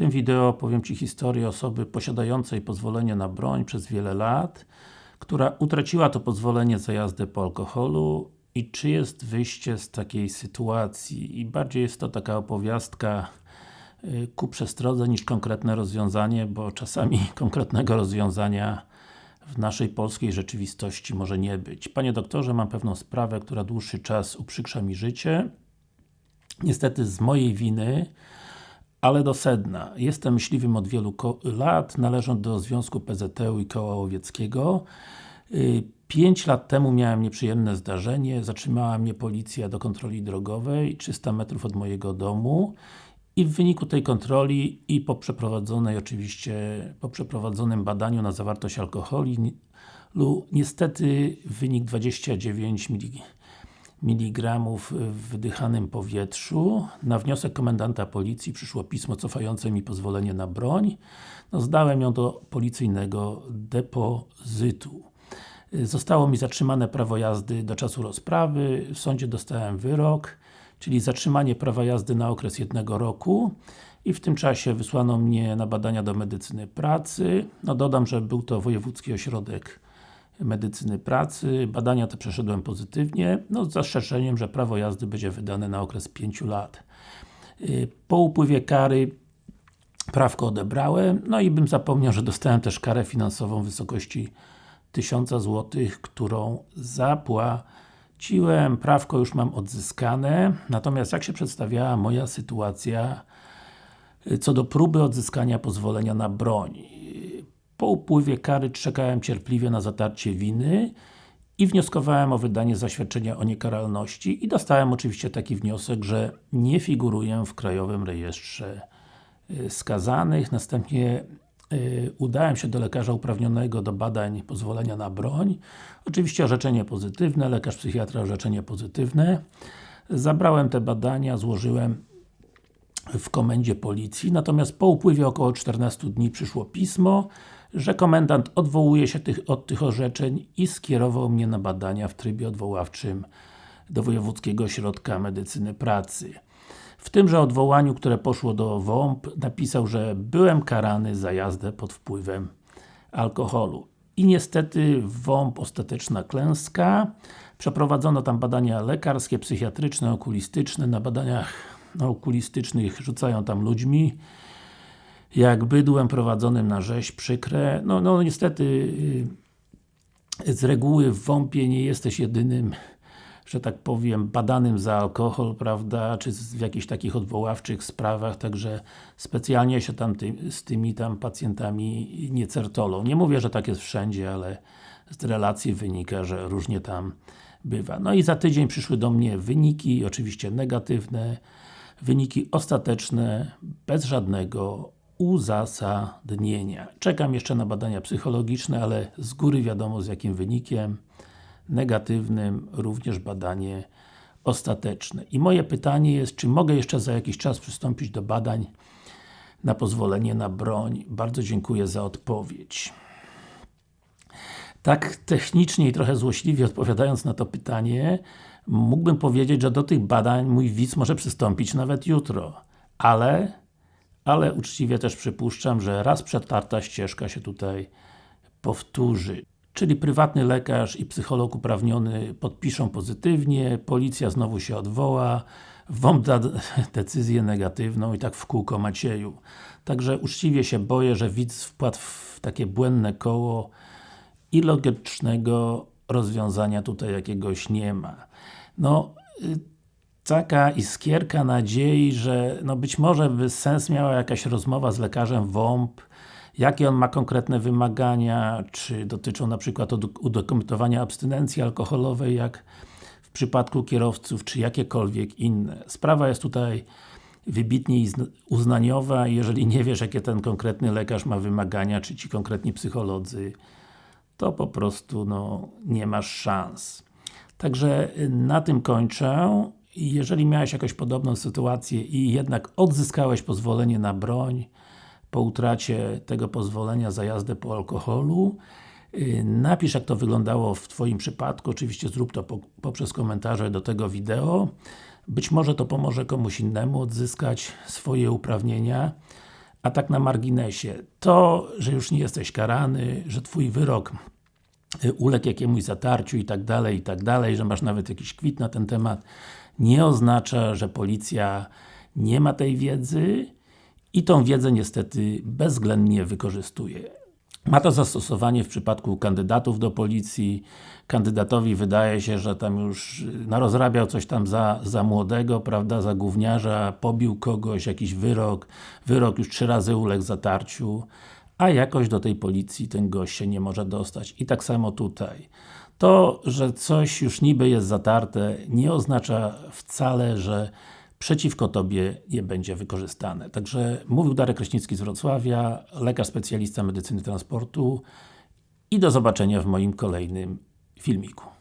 tym wideo powiem Ci historię osoby posiadającej pozwolenie na broń przez wiele lat, która utraciła to pozwolenie za jazdę po alkoholu i czy jest wyjście z takiej sytuacji. I bardziej jest to taka opowiastka y, ku przestrodze niż konkretne rozwiązanie, bo czasami konkretnego rozwiązania w naszej polskiej rzeczywistości może nie być. Panie doktorze, mam pewną sprawę, która dłuższy czas uprzykrza mi życie. Niestety z mojej winy, ale do sedna. Jestem myśliwym od wielu lat, należę do Związku PZT i Koła Łowieckiego. Y, pięć lat temu miałem nieprzyjemne zdarzenie, zatrzymała mnie policja do kontroli drogowej 300 metrów od mojego domu i w wyniku tej kontroli i po przeprowadzonej oczywiście, po przeprowadzonym badaniu na zawartość alkoholu niestety wynik 29 mg w wydychanym powietrzu. Na wniosek komendanta policji przyszło pismo cofające mi pozwolenie na broń. No, zdałem ją do policyjnego depozytu. Zostało mi zatrzymane prawo jazdy do czasu rozprawy, w sądzie dostałem wyrok czyli zatrzymanie prawa jazdy na okres jednego roku i w tym czasie wysłano mnie na badania do medycyny pracy. No dodam, że był to Wojewódzki Ośrodek Medycyny Pracy. Badania te przeszedłem pozytywnie, no z zastrzeżeniem, że prawo jazdy będzie wydane na okres 5 lat. Y, po upływie kary prawko odebrałem, no i bym zapomniał, że dostałem też karę finansową w wysokości 1000 zł, którą zapłaciłem Ciłem, prawko już mam odzyskane, natomiast jak się przedstawiała moja sytuacja y, co do próby odzyskania pozwolenia na broń. Po upływie kary czekałem cierpliwie na zatarcie winy i wnioskowałem o wydanie zaświadczenia o niekaralności i dostałem oczywiście taki wniosek, że nie figuruję w Krajowym Rejestrze y, Skazanych. Następnie Y, udałem się do lekarza uprawnionego do badań pozwolenia na broń. Oczywiście orzeczenie pozytywne, lekarz psychiatra orzeczenie pozytywne. Zabrałem te badania, złożyłem w komendzie policji, natomiast po upływie około 14 dni przyszło pismo, że komendant odwołuje się tych, od tych orzeczeń i skierował mnie na badania w trybie odwoławczym do Wojewódzkiego Ośrodka Medycyny Pracy. W tymże odwołaniu, które poszło do WOMP, napisał, że byłem karany za jazdę pod wpływem alkoholu. I niestety WOMP ostateczna klęska. Przeprowadzono tam badania lekarskie, psychiatryczne, okulistyczne. Na badaniach okulistycznych rzucają tam ludźmi jak bydłem prowadzonym na rzeź, przykre. No, no niestety y, z reguły w WOMP-ie nie jesteś jedynym że tak powiem, badanym za alkohol, prawda, czy w jakichś takich odwoławczych sprawach, także specjalnie się tam ty, z tymi tam pacjentami nie certolą. Nie mówię, że tak jest wszędzie, ale z relacji wynika, że różnie tam bywa. No i za tydzień przyszły do mnie wyniki, oczywiście negatywne, wyniki ostateczne, bez żadnego uzasadnienia. Czekam jeszcze na badania psychologiczne, ale z góry wiadomo z jakim wynikiem negatywnym również badanie ostateczne. I moje pytanie jest, czy mogę jeszcze za jakiś czas przystąpić do badań na pozwolenie na broń? Bardzo dziękuję za odpowiedź. Tak technicznie i trochę złośliwie odpowiadając na to pytanie, mógłbym powiedzieć, że do tych badań mój widz może przystąpić nawet jutro. Ale, ale uczciwie też przypuszczam, że raz przetarta ścieżka się tutaj powtórzy. Czyli prywatny lekarz i psycholog uprawniony podpiszą pozytywnie, policja znowu się odwoła, WOMP da decyzję negatywną i tak w kółko Macieju. Także uczciwie się boję, że widz wpadł w takie błędne koło i logicznego rozwiązania tutaj jakiegoś nie ma. No, y, taka iskierka nadziei, że no być może by sens miała jakaś rozmowa z lekarzem WOMP, jakie on ma konkretne wymagania, czy dotyczą na przykład udokumentowania abstynencji alkoholowej, jak w przypadku kierowców, czy jakiekolwiek inne. Sprawa jest tutaj wybitnie uznaniowa jeżeli nie wiesz, jakie ten konkretny lekarz ma wymagania, czy ci konkretni psycholodzy, to po prostu no, nie masz szans. Także na tym kończę. Jeżeli miałeś jakąś podobną sytuację i jednak odzyskałeś pozwolenie na broń, po utracie tego pozwolenia za jazdę po alkoholu. Y, napisz jak to wyglądało w Twoim przypadku, oczywiście zrób to poprzez komentarze do tego wideo. Być może to pomoże komuś innemu odzyskać swoje uprawnienia, A tak na marginesie, to, że już nie jesteś karany, że Twój wyrok y, uległ jakiemuś zatarciu i tak dalej, i tak dalej, że masz nawet jakiś kwit na ten temat, nie oznacza, że policja nie ma tej wiedzy i tą wiedzę niestety bezwzględnie wykorzystuje. Ma to zastosowanie w przypadku kandydatów do policji. Kandydatowi wydaje się, że tam już narozrabiał coś tam za, za młodego, prawda, za gówniarza, pobił kogoś, jakiś wyrok, wyrok już trzy razy uległ zatarciu, a jakoś do tej policji ten gość się nie może dostać. I tak samo tutaj. To, że coś już niby jest zatarte, nie oznacza wcale, że przeciwko Tobie je będzie wykorzystane. Także mówił Darek Kraśnicki z Wrocławia, lekarz specjalista medycyny transportu i do zobaczenia w moim kolejnym filmiku.